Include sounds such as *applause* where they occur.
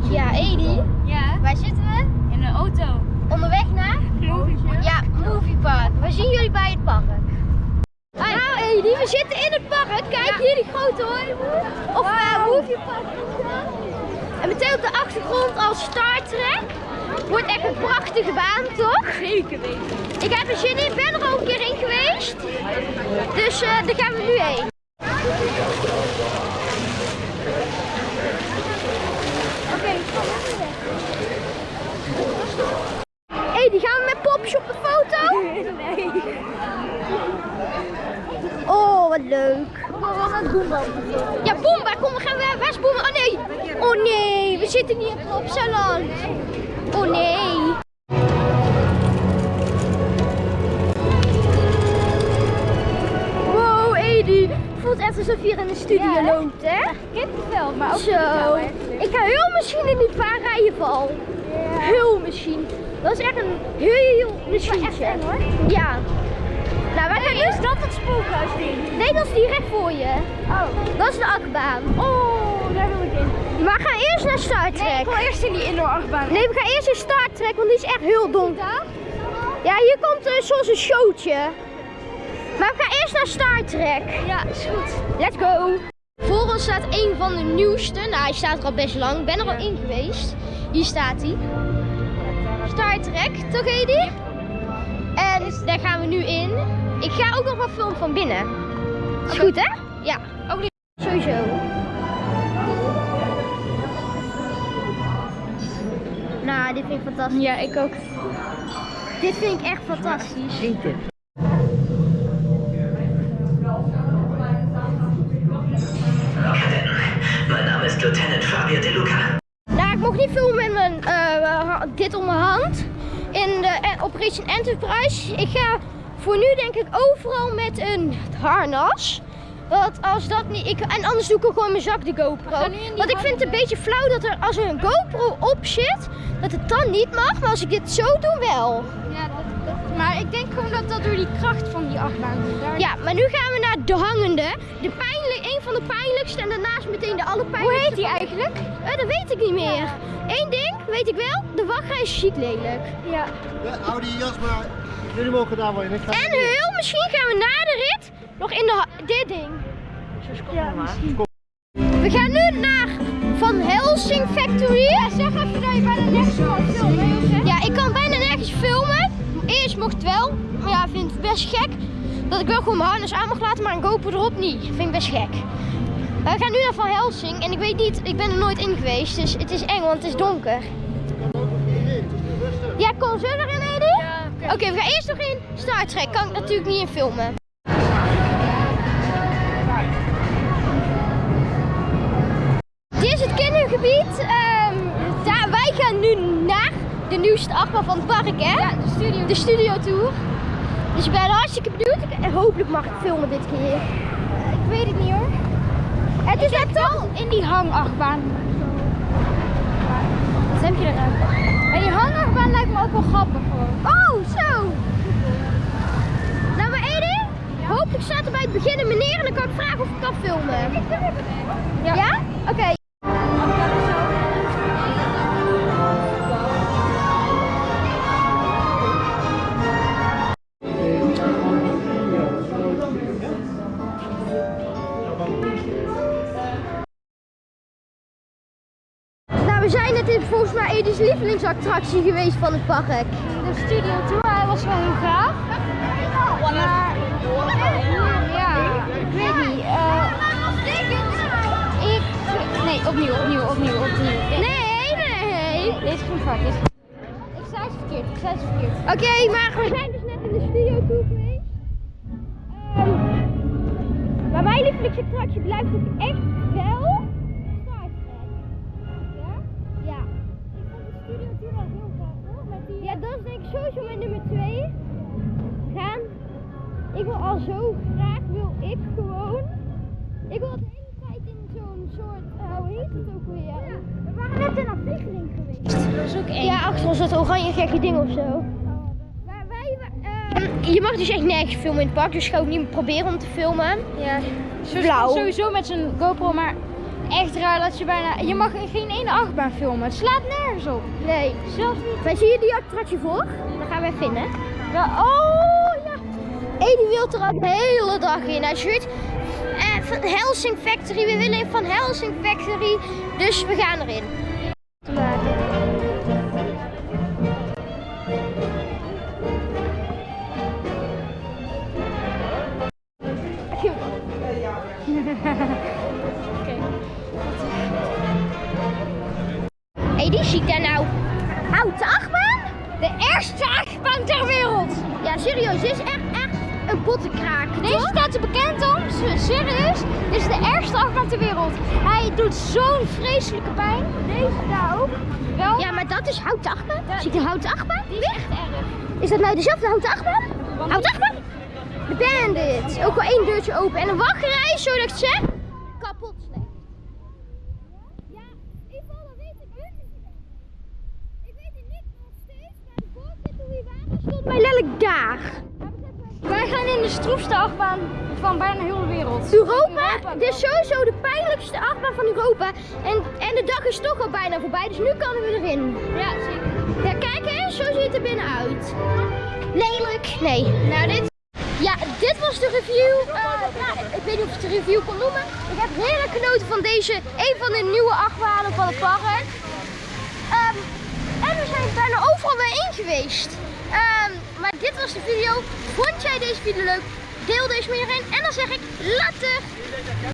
Ja, Edi, Ja, waar zitten we? in de auto. Onderweg naar? Ja, Movie Park. Waar zien jullie bij het park? Nou Edi, we zitten in het park. Kijk hier die grote hooiboer. Of eh, Movie Park. En meteen op de achtergrond als Star Trek. Wordt echt een prachtige baan, toch? Zeker weten. Ik heb er zin in, ben er al een keer in geweest. Dus eh, daar gaan we nu heen. Oké, Hé, die gaan we met popjes op de foto? Nee. Oh, wat leuk. Ja, Boomba, kom, we gaan we. Waar is Boomba? Oh nee. Oh nee, we zitten niet op Salon. Oh nee. Wow, Edi. Voelt echt alsof je hier in de studio Ja, hè? loopt, hè? Kippenvel, maar ook Zo. Ik ga heel misschien in die vaarrijen val. Heel misschien. Dat is echt een heel eng, hoor. Ja. Nou, wij gaan eerst... Is dat het spookhuisding? Nee, dat is die recht voor je. Oh. Dat is de achtbaan. Oh, daar wil ik in. Maar we gaan eerst naar Star Trek. Nee, ik wil eerst in die indoor achtbaan. Nee, we gaan eerst in Star Trek, want die is echt heel donker. Ja, hier komt uh, zoals een showtje. Maar we gaan eerst naar Star Trek. Ja, is goed. Let's go. Voor ons staat een van de nieuwste. Nou, hij staat er al best lang. Ik ben er al in geweest. Hier staat hij. Star Trek, toch Edi? En daar gaan we nu in. Ik ga ook nog wel filmen van binnen. Is goed, hè? Ja. Ook niet. Sowieso. Nou, dit vind ik fantastisch. Ja, ik ook. Dit vind ik echt fantastisch. Mein Name ist Lieutenant Fabio De Luca. Nou, ik mocht niet filmen met mijn, eh, dit om mijn hand. In de eh, Operation Enterprise. Ik ga voor nu denk ik overal met een harnas. Want als dat niet, ik, en anders doe ik ook gewoon mijn zak de GoPro. Want ik vind het een beetje flauw dat er als er een GoPro op zit, dat het dan niet mag. Maar als ik dit zo doe wel. Ja, dat, dat, maar ik denk gewoon dat dat door die kracht van die achtbaan komt. Daar... Ja, maar nu gaan we naar de hangende. De en daarnaast meteen de allerpijnlijkste. Hoe heet die eigenlijk? Eh, dat weet ik niet meer. Eén ding weet ik wel, de wachtrij is ziek lelijk. Ja. Ja, hou die jas maar. Jullie mogen daar wel in. Ik ga En heel misschien gaan we na de rit nog in de, dit ding. Ja, misschien. We gaan nu naar Van Helsing Factory. Ja, zeg even dat je bijna nergens kan filmen. Ja, ik kan bijna nergens filmen. Eerst mocht het wel, maar ja, ik vind het best gek dat ik wel gewoon mijn harnas aan mag laten, maar een GoPro erop niet. Vind ik best gek. We gaan nu naar Van Helsing en ik weet niet, ik ben er nooit in geweest, dus het is eng, want het is donker. Ja, kom, zullen we erin? Ja, Oké, we gaan eerst nog in Star Trek. Kan ik natuurlijk niet in filmen. Dit is het kindergebied. Daar, wij gaan nu naar de nieuwste achtbaan van het park, hè? Ja, de studio. De studio tour. Dus ik ben hartstikke benieuwd. En hopelijk mag ik filmen dit keer. Ik weet het niet hoor. Het is net toch? In die hangachtbaan. Wat heb je eruit? Maar die hangachtbaan lijkt me ook wel grappig hoor. Oh, zo. Nou, maar Edi, hopelijk staat er bij het begin een meneer en dan kan ik vragen of ik kan filmen. Ja. Ja? Oké. Zijn net in volgens mij Edi's lievelingsattractie geweest van het park. De studio tour, hij was wel heel gaaf. Maar ja, ik weet niet. eh, ik, nee, opnieuw, opnieuw, opnieuw, opnieuw. Nee, nee. Deze ging fout. Ik zei het verkeerd, ik zei het verkeerd. Oké, maar we zijn dus net in de studio toe geweest. Ehm, maar mijn lievelingsattractie blijft ook echt Ik wil al zo graag, wil ik gewoon. Ik wil de hele tijd in zo'n soort, eh, hoe heet het ook weer? Ja. We waren net in een geweest. Dat is ook één. Ja, achter ons dat oranje gekke ding of zo. Maar wij, eh, je mag dus echt nergens filmen in het park, dus ga ook niet proberen om te filmen. ja. Blauw. Sowieso met zijn GoPro, maar echt raar dat je bijna... Je mag geen ene achtbaan filmen. Het slaat nergens op. Nee. Zelfs niet... Wij zien jullie die attractie voor? Dan gaan wij vinden. Ja, oh, Hé, die wil er al de hele dag in. Hij schuurt. Eh, van Helsing Factory. We willen van Helsing Factory. Dus we gaan erin. *laughs* Hé, die zie ik daar nou. Houten achtbaan? De eerste achtbaan ter wereld. Ja, serieus. Dit is echt een bottenkraak. Deze staat er bekend om, s- serieus. Dit is de ergste achtbaan ter wereld. Hij doet zo'n vreselijke pijn. Deze daar ook. Wel. Ja, maar dat is houten achtbaan. Zie ik houten achtbaan? die is echt erg. Is dat nou dezelfde houten achtbaan? Houten achtbaan? De Bandit. Ook al één deurtje open en een wachtrij, zo dat ik zeg. Kapot slecht. Ja, Ivo, dat weet ik Ik weet het niet nog steeds, maar de vorige toen we waren stond mij letterlijk daar. Wij gaan in de stroefste achtbaan van bijna heel de wereld. Europa, dit is sowieso de pijnlijkste achtbaan van Europa. En, en de dag is toch al bijna voorbij, dus nu kunnen we erin. Ja, zeker. Ja, kijk eens, zo ziet het er binnen uit. Lelijk. Nee. Nou, dit... Ja, dit was de review. Nou, ik weet niet of ik het een review kon noemen. Ik heb heerlijk genoten van deze, een van de nieuwe achtbanen van het park. Ehm, en we zijn bijna overal weer in geweest. Ehm, maar dit was de video. Vond jij deze video leuk? Deel deze met iedereen. En dan zeg ik later.